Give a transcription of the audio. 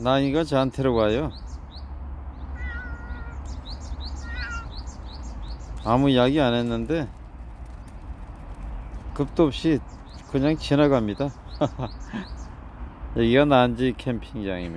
나이가 저한테로 가요. 아무 이야기 안 했는데 급도 없이 그냥 지나갑니다. 여기가 난지 캠핑장입니다.